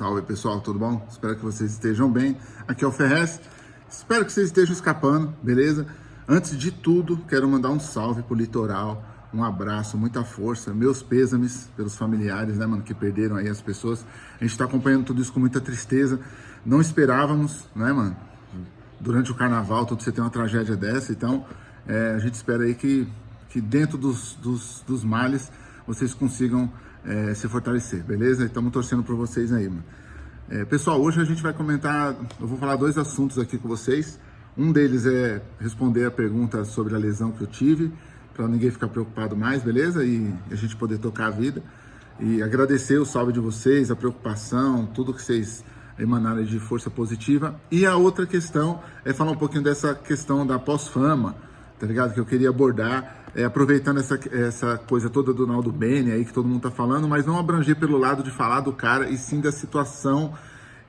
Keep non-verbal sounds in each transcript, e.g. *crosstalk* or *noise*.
Salve pessoal, tudo bom? Espero que vocês estejam bem. Aqui é o Ferrez. Espero que vocês estejam escapando, beleza? Antes de tudo, quero mandar um salve pro litoral, um abraço, muita força, meus pêsames pelos familiares, né, mano, que perderam aí as pessoas. A gente tá acompanhando tudo isso com muita tristeza. Não esperávamos, né, mano? Durante o carnaval, todo você tem uma tragédia dessa, então é, a gente espera aí que, que dentro dos, dos, dos males vocês consigam é, se fortalecer, beleza? Estamos torcendo por vocês aí, mano. É, pessoal, hoje a gente vai comentar, eu vou falar dois assuntos aqui com vocês. Um deles é responder a pergunta sobre a lesão que eu tive, para ninguém ficar preocupado mais, beleza? E a gente poder tocar a vida. E agradecer o salve de vocês, a preocupação, tudo que vocês emanaram de força positiva. E a outra questão é falar um pouquinho dessa questão da pós-fama, tá ligado? Que eu queria abordar é, aproveitando essa, essa coisa toda do Naldo Bene aí que todo mundo tá falando, mas não abranger pelo lado de falar do cara e sim da situação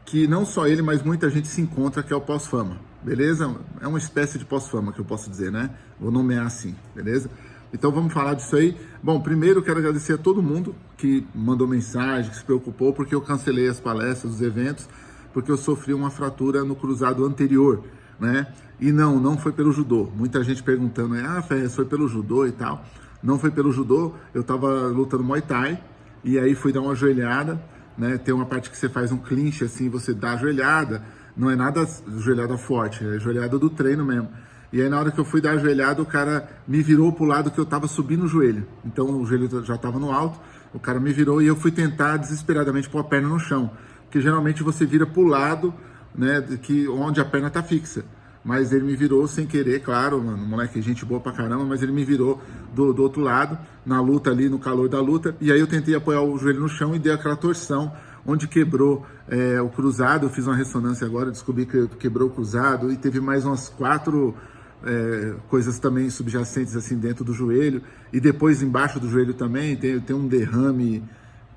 que não só ele, mas muita gente se encontra, que é o pós-fama, beleza? É uma espécie de pós-fama que eu posso dizer, né? Vou nomear assim, beleza? Então vamos falar disso aí. Bom, primeiro quero agradecer a todo mundo que mandou mensagem, que se preocupou, porque eu cancelei as palestras, os eventos, porque eu sofri uma fratura no cruzado anterior né? E não, não foi pelo judô. Muita gente perguntando, ah, foi pelo judô e tal. Não foi pelo judô, eu tava lutando Muay Thai, e aí fui dar uma joelhada, né? Tem uma parte que você faz um clinch, assim, você dá a joelhada, não é nada joelhada forte, é joelhada do treino mesmo. E aí na hora que eu fui dar a joelhada, o cara me virou pro lado que eu tava subindo o joelho. Então o joelho já tava no alto, o cara me virou e eu fui tentar desesperadamente pôr a perna no chão. Porque geralmente você vira pro lado né, que, onde a perna tá fixa. Mas ele me virou sem querer, claro, mano, moleque, gente boa pra caramba, mas ele me virou do, do outro lado, na luta ali, no calor da luta, e aí eu tentei apoiar o joelho no chão e dei aquela torção, onde quebrou é, o cruzado, eu fiz uma ressonância agora, descobri que quebrou o cruzado, e teve mais umas quatro é, coisas também subjacentes assim dentro do joelho, e depois embaixo do joelho também tem, tem um derrame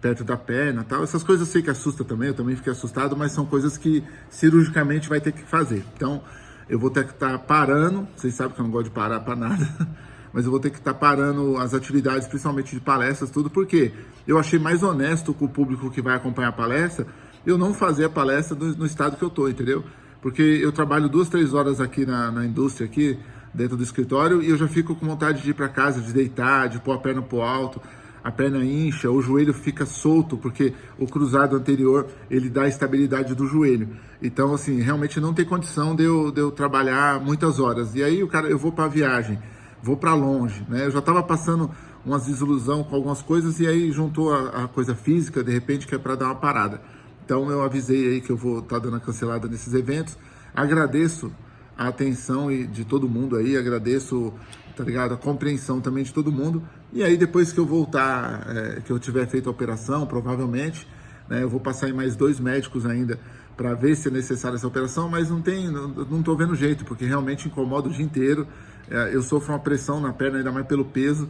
perto da perna tal. Essas coisas eu sei que assusta também, eu também fiquei assustado, mas são coisas que cirurgicamente vai ter que fazer. Então, eu vou ter que estar tá parando, vocês sabem que eu não gosto de parar para nada, *laughs* mas eu vou ter que estar tá parando as atividades, principalmente de palestras, tudo, porque eu achei mais honesto com o público que vai acompanhar a palestra, eu não fazer a palestra no, no estado que eu tô, entendeu? Porque eu trabalho duas, três horas aqui na, na indústria, aqui dentro do escritório, e eu já fico com vontade de ir para casa, de deitar, de pôr a perna pro alto, a perna incha, o joelho fica solto, porque o cruzado anterior, ele dá estabilidade do joelho. Então, assim, realmente não tem condição de eu, de eu trabalhar muitas horas. E aí, o cara, eu vou para viagem, vou para longe, né? Eu já estava passando umas desilusão com algumas coisas e aí juntou a, a coisa física, de repente, que é para dar uma parada. Então, eu avisei aí que eu vou estar tá dando a cancelada nesses eventos. Agradeço a atenção de todo mundo aí, agradeço tá ligado? A compreensão também de todo mundo. E aí depois que eu voltar, é, que eu tiver feito a operação, provavelmente, né, eu vou passar em mais dois médicos ainda para ver se é necessária essa operação, mas não tem, não, não tô vendo jeito, porque realmente incomoda o dia inteiro. É, eu sofro uma pressão na perna, ainda mais pelo peso,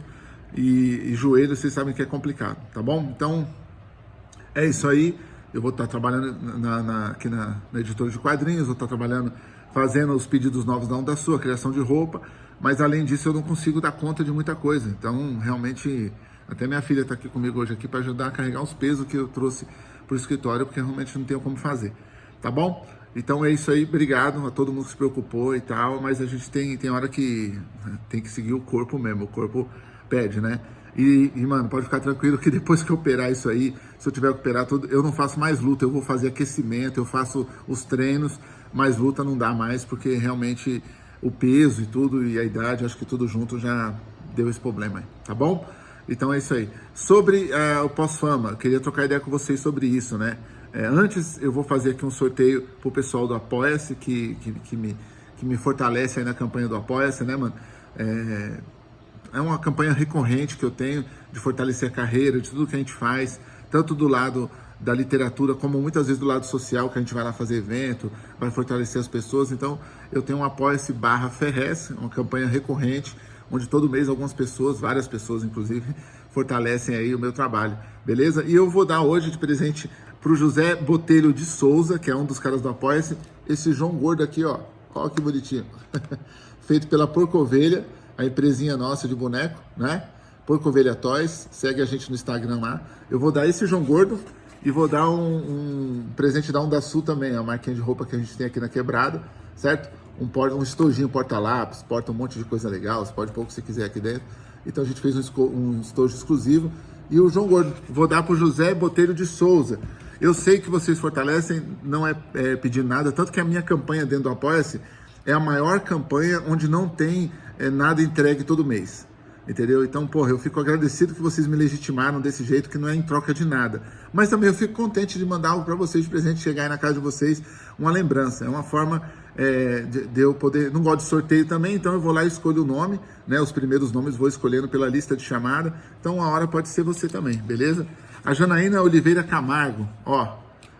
e, e joelho, vocês sabem que é complicado, tá bom? Então, é isso aí. Eu vou estar trabalhando na, na, aqui na, na editora de quadrinhos, vou estar trabalhando, fazendo os pedidos novos da Sua, criação de roupa, mas além disso eu não consigo dar conta de muita coisa. Então, realmente, até minha filha está aqui comigo hoje aqui para ajudar a carregar os pesos que eu trouxe para o escritório, porque realmente não tenho como fazer. Tá bom? Então é isso aí, obrigado a todo mundo que se preocupou e tal, mas a gente tem, tem hora que né, tem que seguir o corpo mesmo, o corpo pede, né? E, e, mano, pode ficar tranquilo que *laughs* depois que eu operar isso aí, se eu tiver que operar tudo, eu não faço mais luta, eu vou fazer aquecimento, eu faço os treinos, mas luta não dá mais, porque realmente o peso e tudo, e a idade, acho que tudo junto já deu esse problema aí, tá bom? Então é isso aí. Sobre uh, o pós-fama, queria trocar ideia com vocês sobre isso, né? É, antes eu vou fazer aqui um sorteio pro pessoal do Apoia-se, que, que, que, me, que me fortalece aí na campanha do Apoia-se, né, mano? É, é uma campanha recorrente que eu tenho de fortalecer a carreira, de tudo que a gente faz, tanto do lado da literatura, como muitas vezes do lado social, que a gente vai lá fazer evento, vai fortalecer as pessoas. Então, eu tenho um apoia-se barra Ferrez, uma campanha recorrente, onde todo mês algumas pessoas, várias pessoas inclusive, fortalecem aí o meu trabalho, beleza? E eu vou dar hoje de presente para o José Botelho de Souza, que é um dos caras do Apoia-se, esse João Gordo aqui, ó, olha que bonitinho, *laughs* feito pela Porco Ovelha, a empresinha nossa de boneco, né? Porco Ovelha Toys, segue a gente no Instagram lá. Eu vou dar esse João Gordo, E vou dar um, um presente da Onda Sul também, a marquinha de roupa que a gente tem aqui na quebrada, certo? Um, um estojinho porta-lápis, porta um monte de coisa legal, você pode pôr o que você quiser aqui dentro. Então a gente fez um, um estojo exclusivo. E o João Gordo, vou dar para o José Botelho de Souza. Eu sei que vocês fortalecem, não é, é pedir nada, tanto que a minha campanha dentro do Apoia-se é a maior campanha onde não tem é, nada entregue todo mês. Entendeu? Então, porra, eu fico agradecido que vocês me legitimaram desse jeito, que não é em troca de nada. Mas também eu fico contente de mandar algo para vocês de presente, chegar aí na casa de vocês, uma lembrança. É uma forma é, de, de, eu poder. Não gosto de sorteio também, então eu vou lá e escolho o nome, né? Os primeiros nomes vou escolhendo pela lista de chamada. Então, uma hora pode ser você também, beleza? A Janaína Oliveira Camargo, ó,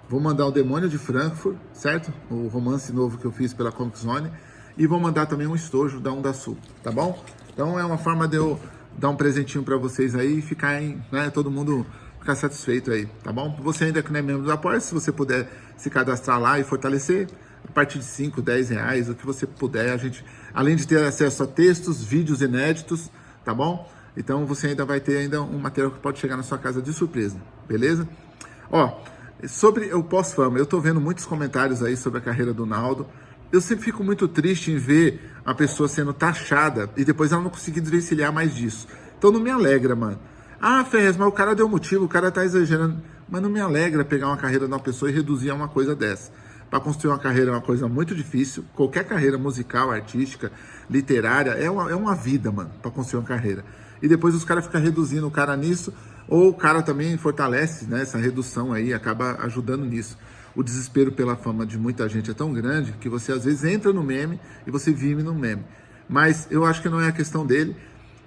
vou mandar o Demônio de Frankfurt, certo? O romance novo que eu fiz pela Comic Zone. E vou mandar também um estojo da Onda Sul, tá bom? Então é uma forma de eu dar um presentinho para vocês aí e ficar em, né, todo mundo ficar satisfeito aí, tá bom? Você ainda que não é membro do Apoia, se você puder se cadastrar lá e fortalecer, a partir de 5, 10 reais, o que você puder, a gente, além de ter acesso a textos, vídeos inéditos, tá bom? Então você ainda vai ter ainda um material que pode chegar na sua casa de surpresa, beleza? Ó, sobre o pós-fama, eu tô vendo muitos comentários aí sobre a carreira do Naldo, eu sempre fico muito triste em ver a pessoa sendo taxada e depois ela não conseguir desvencilhar mais disso. Então não me alegra, mano. Ah, Ferrez, mas o cara deu motivo, o cara tá exagerando. Mas não me alegra pegar uma carreira de uma pessoa e reduzir a uma coisa dessa. Para construir uma carreira é uma coisa muito difícil. Qualquer carreira musical, artística, literária, é uma, é uma vida, mano, para construir uma carreira. E depois os caras ficam reduzindo o cara nisso, ou o cara também fortalece né, essa redução aí, acaba ajudando nisso o desespero pela fama de muita gente é tão grande que você às vezes entra no meme e você vive no meme. Mas eu acho que não é a questão dele,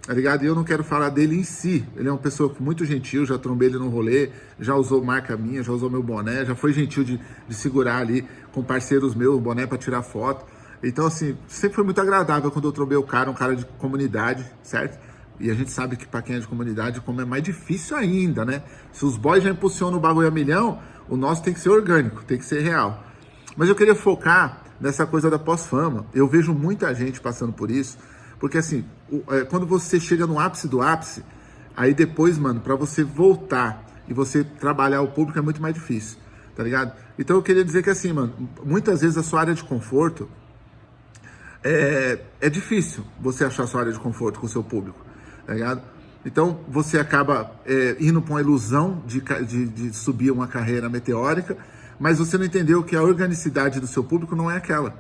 tá ligado? E eu não quero falar dele em si. Ele é uma pessoa muito gentil, já trombei ele no rolê, já usou marca minha, já usou meu boné, já foi gentil de, de segurar ali com parceiros meus o boné para tirar foto. Então, assim, sempre foi muito agradável quando eu trombei o cara, um cara de comunidade, certo? E a gente sabe que para quem é de comunidade, como é mais difícil ainda, né? Se os boys já impulsionam o bagulho a milhão, o nosso tem que ser orgânico, tem que ser real. Mas eu queria focar nessa coisa da pós-fama. Eu vejo muita gente passando por isso, porque assim, é, quando você chega no ápice do ápice, aí depois, mano, para você voltar e você trabalhar o público é muito mais difícil, tá ligado? Então eu queria dizer que assim, mano, muitas vezes a sua área de conforto é, é difícil você achar sua área de conforto com o seu público, tá ligado? Então você acaba é, indo para uma ilusão de, de, de, subir uma carreira meteórica, mas você não entendeu que a organicidade do seu público não é aquela,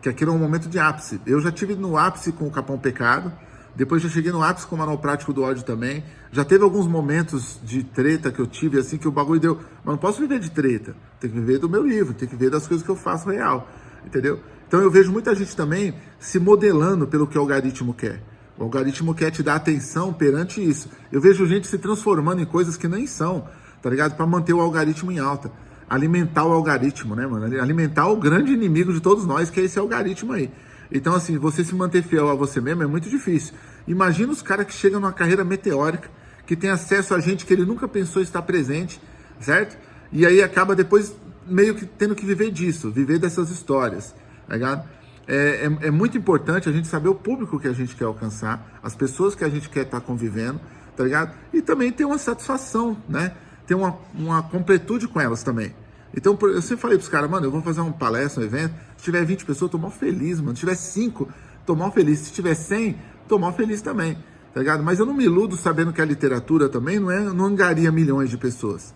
que aquilo é um momento de ápice. Eu já tive no ápice com o Capão Pecado, depois já cheguei no ápice com o Manual Prático do Ódio também. Já teve alguns momentos de treta que eu tive, assim, que o bagulho deu. Mas não posso viver de treta. Tem que viver do meu livro, tem que viver das coisas que eu faço real. Entendeu? Então eu vejo muita gente também se modelando pelo que o algoritmo quer. O algoritmo quer te dar atenção perante isso. Eu vejo gente se transformando em coisas que nem são, tá ligado? Para manter o algoritmo em alta. Alimentar o algoritmo, né, mano? Alimentar o grande inimigo de todos nós, que é esse algoritmo aí. Então, assim, você se manter fiel a você mesmo é muito difícil. Imagina os caras que chegam numa carreira meteórica, que tem acesso a gente que ele nunca pensou estar presente, certo? E aí acaba depois meio que tendo que viver disso, viver dessas histórias, tá ligado? É, é, é, muito importante a gente saber o público que a gente quer alcançar, as pessoas que a gente quer estar tá convivendo, tá ligado? E também ter uma satisfação, né? Ter uma, uma completude com elas também. Então, eu sempre falei pros caras, mano, eu vou fazer uma palestra, um evento, se tiver 20 pessoas, tô mal feliz, mano. Se tiver 5, tô mal feliz. Se tiver 100, tô mal feliz também, tá ligado? Mas eu não me iludo sabendo que a literatura também não, é, não angaria milhões de pessoas.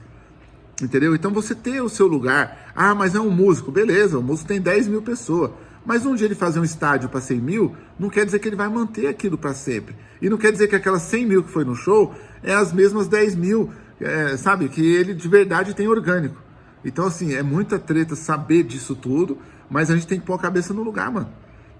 Entendeu? Então você ter o seu lugar. Ah, mas é um músico. Beleza, o músico tem 10 mil pessoas. Mas um dia ele fazer um estádio para 100 mil, não quer dizer que ele vai manter aquilo para sempre. E não quer dizer que aquelas 100 mil que foi no show é as mesmas 10 mil, é, sabe? Que ele de verdade tem orgânico. Então, assim, é muita treta saber disso tudo, mas a gente tem que pôr a cabeça no lugar, mano.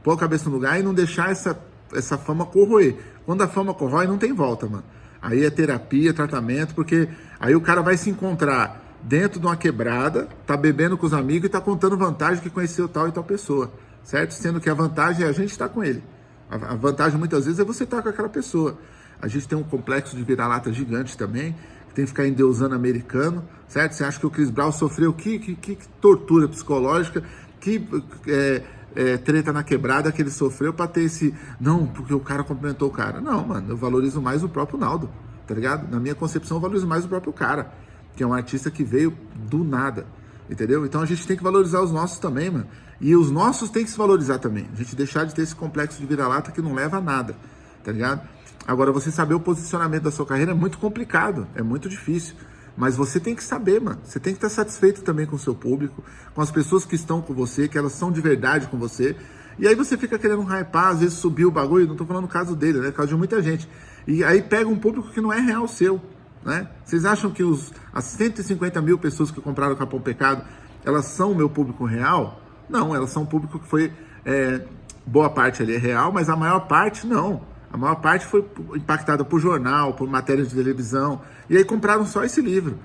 Pôr a cabeça no lugar e não deixar essa, essa fama corroer. Quando a fama corrói, não tem volta, mano. Aí é terapia, tratamento, porque aí o cara vai se encontrar dentro de uma quebrada, tá bebendo com os amigos e tá contando vantagem que conheceu tal e tal pessoa certo? Sendo que a vantagem é a gente estar com ele. A vantagem muitas vezes é você estar com aquela pessoa. A gente tem um complexo de vira-lata gigante também, que tem que ficar endeusando americano, certo? Você acha que o Chris Brown sofreu que, que, que tortura psicológica, que é, é, treta na quebrada que ele sofreu para ter esse. Não, porque o cara cumprimentou o cara. Não, mano, eu valorizo mais o próprio Naldo, tá ligado? Na minha concepção, eu valorizo mais o próprio cara, que é um artista que veio do nada, entendeu? Então a gente tem que valorizar os nossos também, mano. E os nossos tem que se valorizar também. A gente deixar de ter esse complexo de vira-lata que não leva a nada, tá ligado? Agora, você saber o posicionamento da sua carreira é muito complicado, é muito difícil. Mas você tem que saber, mano. Você tem que estar satisfeito também com o seu público, com as pessoas que estão com você, que elas são de verdade com você. E aí você fica querendo hypar, às vezes subir o bagulho, não tô falando o caso dele, né? Caso de muita gente. E aí pega um público que não é real seu. Né? Vocês acham que os, as 150 mil pessoas que compraram o Capão Pecado, elas são o meu público real? Não, elas são um público que foi, é, boa parte ali é real, mas a maior parte não. A maior parte foi impactada por jornal, por matérias de televisão, e aí compraram só esse livro.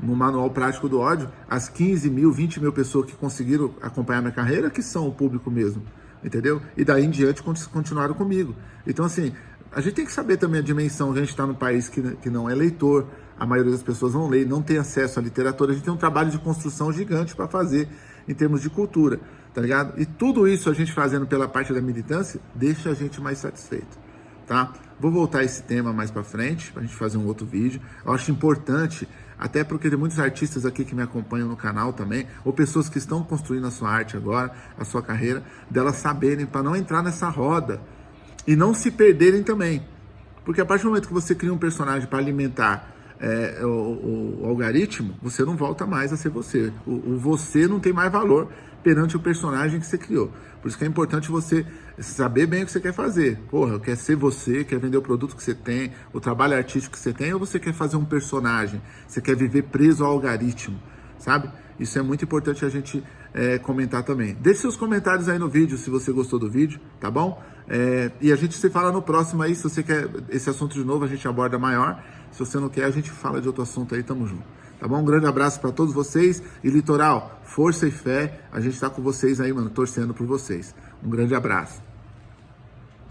No Manual Prático do Ódio, as 15 mil, 20 mil pessoas que conseguiram acompanhar minha carreira, que são o público mesmo, entendeu? E daí em diante continuaram comigo. Então, assim, a gente tem que saber também a dimensão. A gente está num país que, que não é leitor, a maioria das pessoas não lê, não tem acesso à literatura. A gente tem um trabalho de construção gigante para fazer em termos de cultura, tá ligado? E tudo isso a gente fazendo pela parte da militância deixa a gente mais satisfeito, tá? Vou voltar esse tema mais para frente, para a gente fazer um outro vídeo. Eu acho importante, até porque tem muitos artistas aqui que me acompanham no canal também, ou pessoas que estão construindo a sua arte agora, a sua carreira, delas saberem para não entrar nessa roda e não se perderem também. Porque a partir do momento que você cria um personagem para alimentar é, o, o, o, algoritmo, você não volta mais a ser você. O, o, você não tem mais valor perante o personagem que você criou. Por isso que é importante você saber bem o que você quer fazer. Porra, quer ser você, quer vender o produto que você tem, o trabalho artístico que você tem, ou você quer fazer um personagem? Você quer viver preso ao algoritmo, sabe? Isso é muito importante a gente é, comentar também. Deixe seus comentários aí no vídeo se você gostou do vídeo, tá bom? É, e a gente se fala no próximo aí. Se você quer esse assunto de novo, a gente aborda maior. Se você não quer, a gente fala de outro assunto aí. Tamo junto. Tá bom? Um grande abraço para todos vocês. E Litoral, força e fé. A gente tá com vocês aí, mano, torcendo por vocês. Um grande abraço.